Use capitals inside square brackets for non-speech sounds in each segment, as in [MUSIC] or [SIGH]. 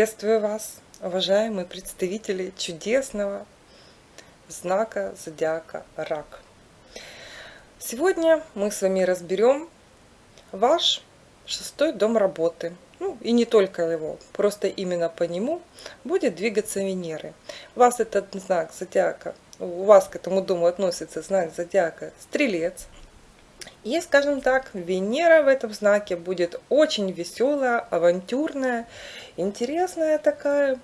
Приветствую вас, уважаемые представители чудесного знака зодиака Рак. Сегодня мы с вами разберем ваш шестой дом работы. Ну и не только его, просто именно по нему будет двигаться Венеры. У вас этот знак зодиака, у вас к этому дому относится знак зодиака Стрелец – и, скажем так, Венера в этом знаке будет очень веселая, авантюрная, интересная такая.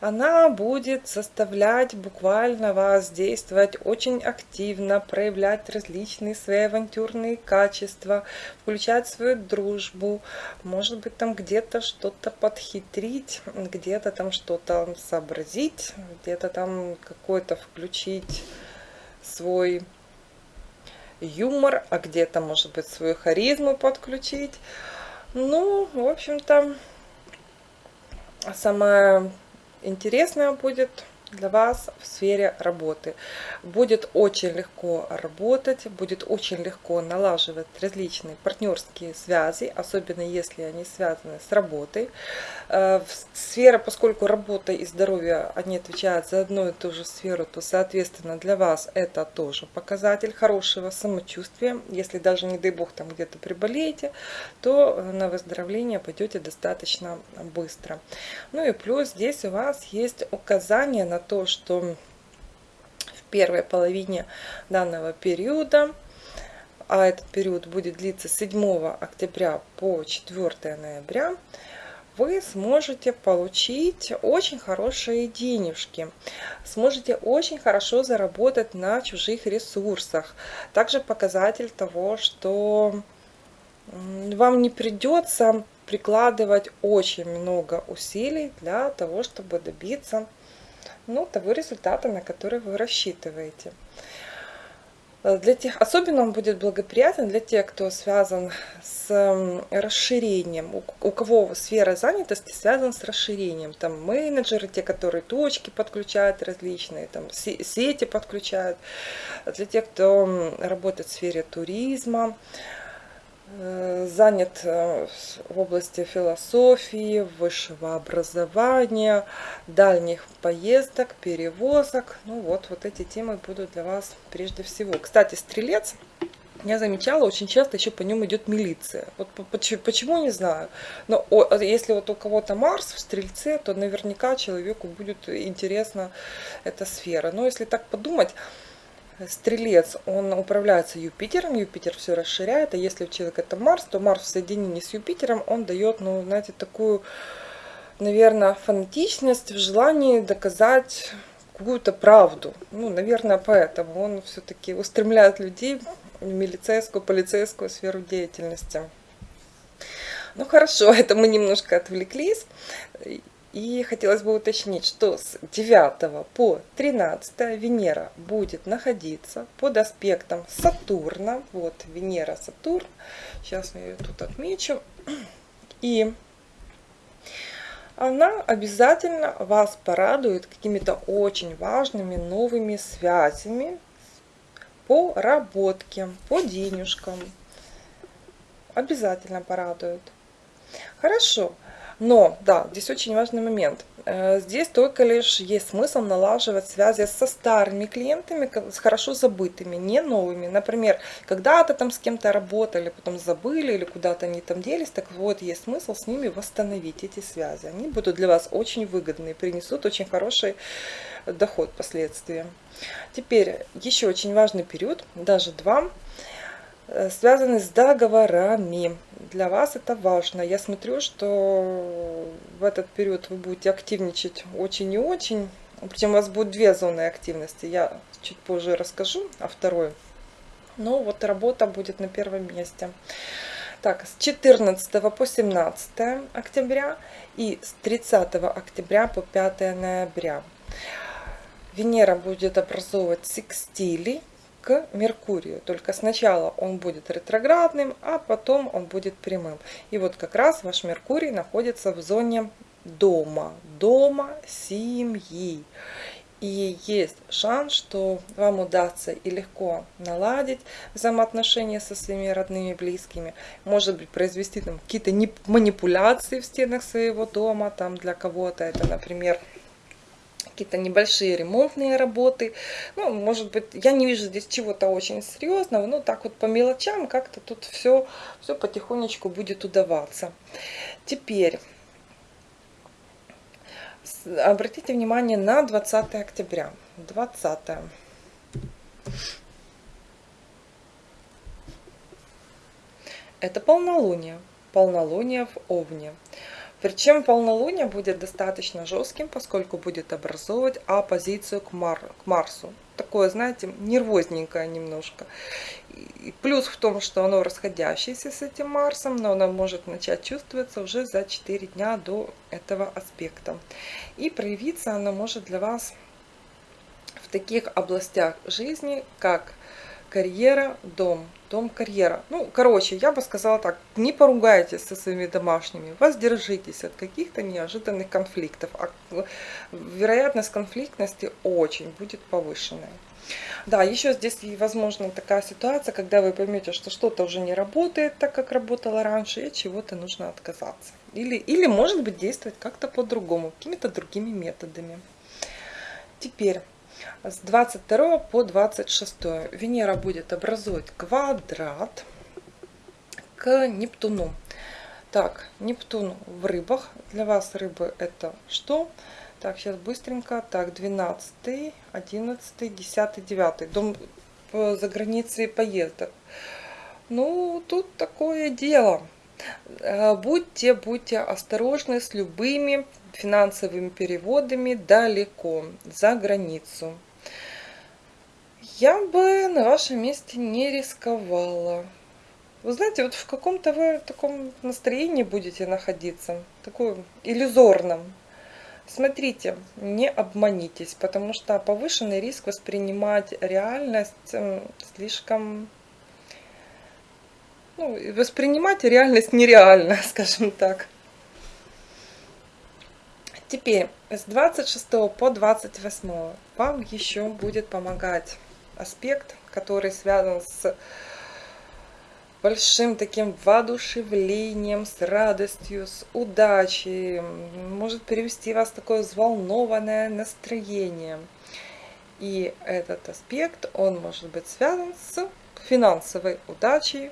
Она будет заставлять буквально вас действовать очень активно, проявлять различные свои авантюрные качества, включать свою дружбу, может быть там где-то что-то подхитрить, где-то там что-то сообразить, где-то там какой-то включить свой юмор, а где-то, может быть, свою харизму подключить. Ну, в общем-то, самое интересное будет для вас в сфере работы. Будет очень легко работать, будет очень легко налаживать различные партнерские связи, особенно если они связаны с работой. Э, сфера, поскольку работа и здоровье, они отвечают за одну и ту же сферу, то, соответственно, для вас это тоже показатель хорошего самочувствия. Если даже, не дай бог, там где-то приболеете, то на выздоровление пойдете достаточно быстро. Ну и плюс здесь у вас есть указание на то, что в первой половине данного периода, а этот период будет длиться с 7 октября по 4 ноября, вы сможете получить очень хорошие денежки, сможете очень хорошо заработать на чужих ресурсах. Также показатель того, что вам не придется прикладывать очень много усилий для того, чтобы добиться ну, того результата, на который вы рассчитываете. Для тех, особенно он будет благоприятен для тех, кто связан с расширением, у, кого сфера занятости связана с расширением. Там менеджеры, те, которые точки подключают различные, там сети подключают. Для тех, кто работает в сфере туризма, занят э, в области философии, высшего образования, дальних поездок, перевозок. Ну вот, вот эти темы будут для вас прежде всего. Кстати, стрелец, я замечала, очень часто еще по нему идет милиция. Вот почему, почему не знаю. Но если вот у кого-то Марс в стрельце, то наверняка человеку будет интересна эта сфера. Но если так подумать, Стрелец, он управляется Юпитером, Юпитер все расширяет, а если у человека это Марс, то Марс в соединении с Юпитером, он дает, ну, знаете, такую, наверное, фанатичность в желании доказать какую-то правду. Ну, наверное, поэтому он все-таки устремляет людей в милицейскую, полицейскую сферу деятельности. Ну хорошо, [LAUGHS] это мы немножко отвлеклись. И хотелось бы уточнить, что с 9 по 13 Венера будет находиться под аспектом Сатурна. Вот Венера, Сатурн. Сейчас я ее тут отмечу. И она обязательно вас порадует какими-то очень важными новыми связями по работке, по денежкам. Обязательно порадует. Хорошо. Но, да, здесь очень важный момент. Э, здесь только лишь есть смысл налаживать связи со старыми клиентами, с хорошо забытыми, не новыми. Например, когда-то там с кем-то работали, потом забыли или куда-то они там делись, так вот есть смысл с ними восстановить эти связи. Они будут для вас очень выгодны, принесут очень хороший доход впоследствии. Теперь еще очень важный период, даже два связаны с договорами. Для вас это важно. Я смотрю, что в этот период вы будете активничать очень и очень. Причем у вас будет две зоны активности. Я чуть позже расскажу о второй. Но вот работа будет на первом месте. Так, с 14 по 17 октября и с 30 октября по 5 ноября. Венера будет образовывать секстили к Меркурию. Только сначала он будет ретроградным, а потом он будет прямым. И вот как раз ваш Меркурий находится в зоне дома, дома семьи. И есть шанс, что вам удастся и легко наладить взаимоотношения со своими родными и близкими. Может быть, произвести там какие-то манипуляции в стенах своего дома. Там для кого-то это, например, какие-то небольшие ремонтные работы. Ну, может быть, я не вижу здесь чего-то очень серьезного, но так вот по мелочам как-то тут все, все потихонечку будет удаваться. Теперь обратите внимание на 20 октября. 20. Это полнолуние. Полнолуние в Овне. Причем полнолуние будет достаточно жестким, поскольку будет образовывать оппозицию к, Мар к Марсу. Такое, знаете, нервозненькое немножко. И плюс в том, что оно расходящееся с этим Марсом, но оно может начать чувствоваться уже за 4 дня до этого аспекта. И проявиться оно может для вас в таких областях жизни, как карьера, дом, дом, карьера. Ну, короче, я бы сказала так, не поругайтесь со своими домашними, воздержитесь от каких-то неожиданных конфликтов. А вероятность конфликтности очень будет повышенная. Да, еще здесь возможно такая ситуация, когда вы поймете, что что-то уже не работает так, как работало раньше, и от чего-то нужно отказаться. Или, или может быть, действовать как-то по-другому, какими-то другими методами. Теперь с 22 по 26 Венера будет образовать квадрат к Нептуну. Так, Нептун в рыбах. Для вас рыбы это что? Так, сейчас быстренько. Так, 12, 11, 10, 9. Дом за границей поездок. Ну, тут такое дело. Э, будьте, будьте осторожны с любыми финансовыми переводами далеко, за границу. Я бы на вашем месте не рисковала. Вы знаете, вот в каком-то вы таком настроении будете находиться, такой иллюзорном. Смотрите, не обманитесь, потому что повышенный риск воспринимать реальность слишком... Ну, воспринимать реальность нереально, [LAUGHS] скажем так. Теперь с 26 по 28 вам еще будет помогать аспект, который связан с большим таким воодушевлением, с радостью, с удачей, может привести вас в такое взволнованное настроение. И этот аспект, он может быть связан с финансовой удачей,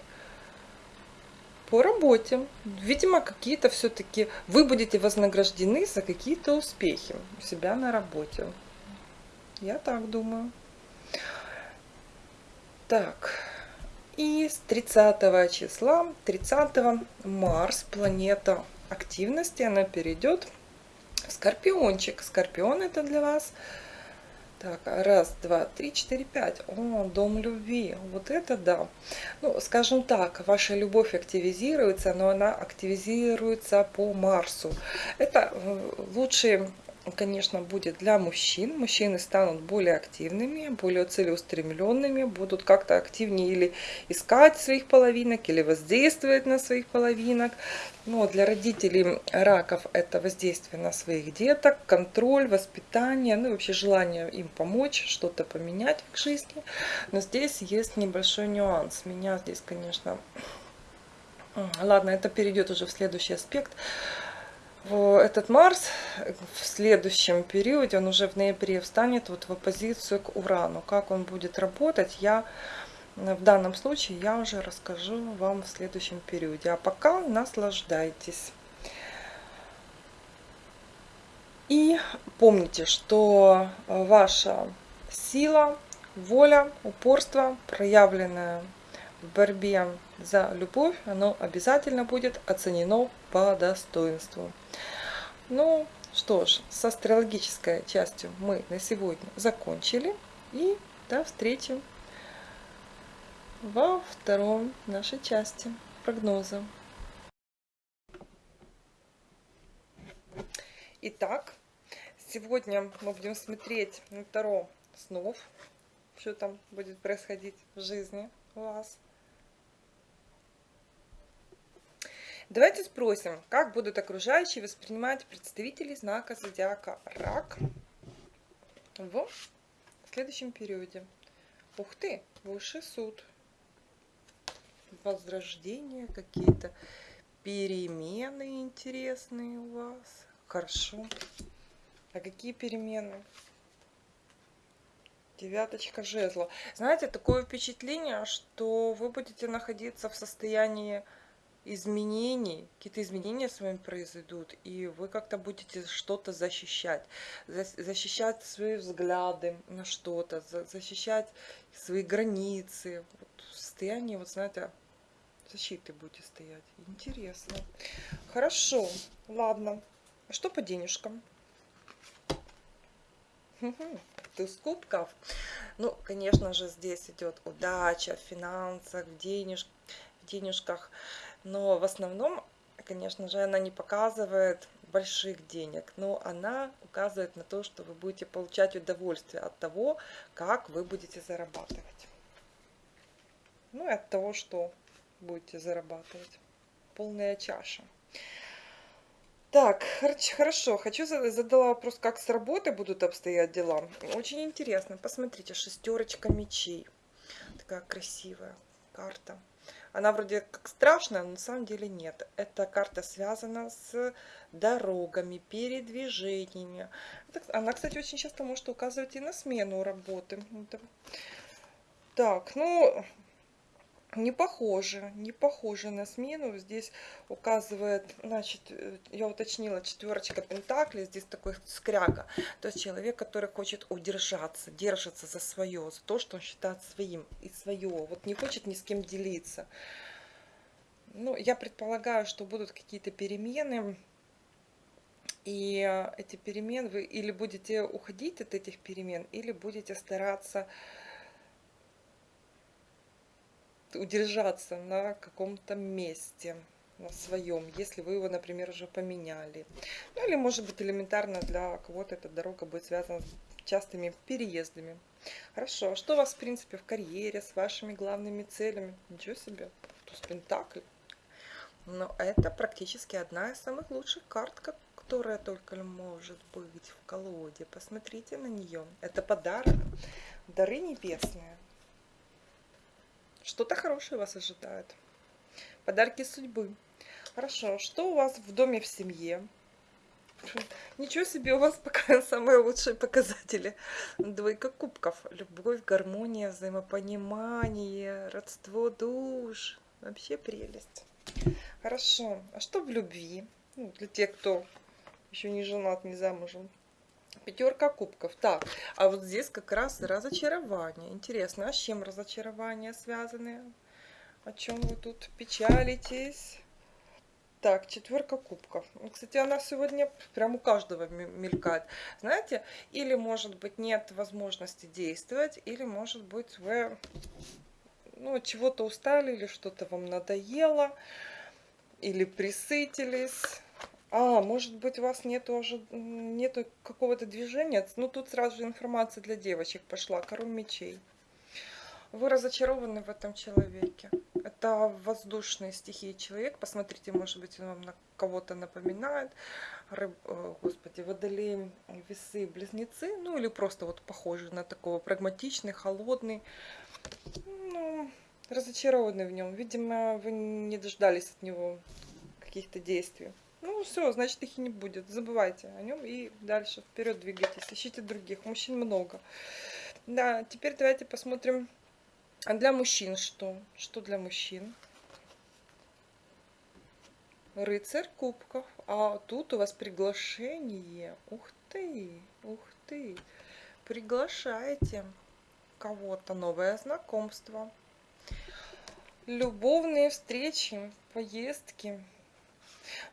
по работе. Видимо, какие-то все-таки вы будете вознаграждены за какие-то успехи у себя на работе. Я так думаю. Так, и с 30 числа, 30 Марс, планета активности, она перейдет в Скорпиончик. Скорпион это для вас так, раз, два, три, четыре, пять. О, дом любви. Вот это да. Ну, скажем так, ваша любовь активизируется, но она активизируется по Марсу. Это э, лучшие конечно, будет для мужчин. Мужчины станут более активными, более целеустремленными, будут как-то активнее или искать своих половинок, или воздействовать на своих половинок. Но для родителей раков это воздействие на своих деток, контроль, воспитание, ну и вообще желание им помочь, что-то поменять в жизни. Но здесь есть небольшой нюанс. Меня здесь, конечно... Ладно, это перейдет уже в следующий аспект этот Марс в следующем периоде, он уже в ноябре встанет вот в оппозицию к Урану. Как он будет работать, я в данном случае я уже расскажу вам в следующем периоде. А пока наслаждайтесь. И помните, что ваша сила, воля, упорство, проявленное в борьбе за любовь, оно обязательно будет оценено по достоинству. Ну, что ж, с астрологической частью мы на сегодня закончили. И до встречи во втором нашей части прогноза. Итак, сегодня мы будем смотреть на Таро снов, что там будет происходить в жизни у вас. Давайте спросим, как будут окружающие воспринимать представителей знака зодиака Рак в следующем периоде. Ух ты, высший суд. Возрождение, какие-то перемены интересные у вас. Хорошо. А какие перемены? Девяточка жезла. Знаете, такое впечатление, что вы будете находиться в состоянии изменений, какие-то изменения с вами произойдут, и вы как-то будете что-то защищать, защищать свои взгляды на что-то, защищать свои границы, вот в состоянии, вот знаете, защиты будете стоять. Интересно. Хорошо, ладно. А что по денежкам? Туз кубков. Ну, конечно же, здесь идет удача в финансах, в, денеж... в денежках. Но в основном, конечно же, она не показывает больших денег, но она указывает на то, что вы будете получать удовольствие от того, как вы будете зарабатывать. Ну и от того, что будете зарабатывать. Полная чаша. Так, хорошо, хочу задала вопрос, как с работой будут обстоять дела. Очень интересно, посмотрите, шестерочка мечей. Такая красивая карта. Она вроде как страшная, но на самом деле нет. Эта карта связана с дорогами, передвижениями. Она, кстати, очень часто может указывать и на смену работы. Так, ну, не похоже, не похоже на смену. Здесь указывает, значит, э, я уточнила, четверочка пентаклей, здесь такой скряга. То есть человек, который хочет удержаться, держится за свое, за то, что он считает своим и свое. Вот не хочет ни с кем делиться. Ну, я предполагаю, что будут какие-то перемены. И эти перемены, вы или будете уходить от этих перемен, или будете стараться удержаться на каком-то месте на своем, если вы его, например, уже поменяли. Ну или, может быть, элементарно для кого-то эта дорога будет связана с частыми переездами. Хорошо, а что у вас, в принципе, в карьере, с вашими главными целями? Ничего себе, туз пентакль. Но это практически одна из самых лучших карт, которая только может быть в колоде. Посмотрите на нее. Это подарок, дары небесные. Что-то хорошее вас ожидает. Подарки судьбы. Хорошо, что у вас в доме в семье? Ничего себе, у вас [LAUGHS] пока самые лучшие показатели. Двойка кубков. Любовь, гармония, взаимопонимание, родство душ. Вообще прелесть. Хорошо. А что в любви? Ну, для тех, кто еще не женат, не замужем. Пятерка кубков. Так, а вот здесь как раз разочарование. Интересно, а с чем разочарование связаны? О чем вы тут печалитесь? Так, четверка кубков. Ну, кстати, она сегодня прям у каждого мелькает. Знаете, или может быть нет возможности действовать, или может быть вы ну, чего-то устали, или что-то вам надоело, или присытились а, может быть, у вас нету, уже, нету какого-то движения. Ну, тут сразу же информация для девочек пошла. Король мечей. Вы разочарованы в этом человеке. Это воздушные стихии человек. Посмотрите, может быть, он вам на кого-то напоминает. Рыб, э, господи, водолей, весы, близнецы. Ну, или просто вот похожий на такого прагматичный, холодный. Ну, разочарованы в нем. Видимо, вы не дождались от него каких-то действий. Ну все, значит их и не будет. Забывайте о нем и дальше вперед двигайтесь. Ищите других. Мужчин много. Да, теперь давайте посмотрим. А для мужчин что? Что для мужчин? Рыцарь кубков. А тут у вас приглашение. Ух ты, ух ты. Приглашаете кого-то. Новое знакомство. Любовные встречи, поездки.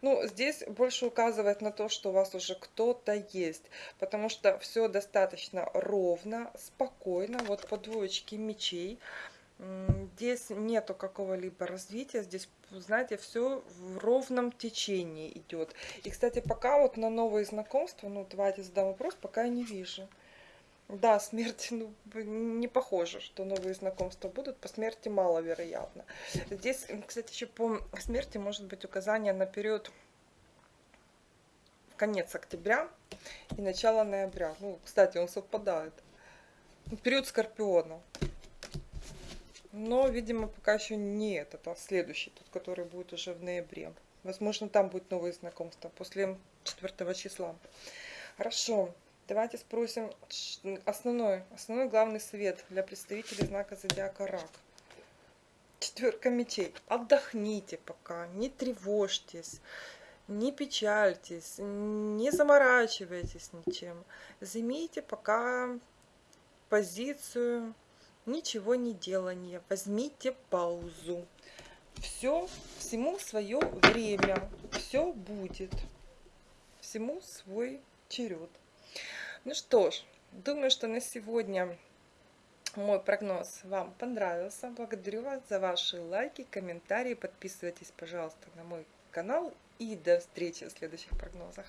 Ну, здесь больше указывает на то, что у вас уже кто-то есть, потому что все достаточно ровно, спокойно, вот по двоечке мечей. Здесь нету какого-либо развития, здесь, знаете, все в ровном течении идет. И, кстати, пока вот на новые знакомства, ну, давайте задам вопрос, пока я не вижу. Да, смерть, ну, не похоже, что новые знакомства будут. По смерти маловероятно. Здесь, кстати, еще по смерти может быть указание на период конец октября и начало ноября. Ну, кстати, он совпадает. Период Скорпиона. Но, видимо, пока еще не этот, а следующий, тот, который будет уже в ноябре. Возможно, там будет новые знакомства после 4 числа. Хорошо. Давайте спросим основной, основной главный совет для представителей знака зодиака Рак. Четверка мечей. Отдохните пока, не тревожьтесь, не печальтесь, не заморачивайтесь ничем. Займите пока позицию ничего не делания. Возьмите паузу. Все, всему свое время. Все будет. Всему свой черед. Ну что ж, думаю, что на сегодня мой прогноз вам понравился. Благодарю вас за ваши лайки, комментарии. Подписывайтесь, пожалуйста, на мой канал. И до встречи в следующих прогнозах.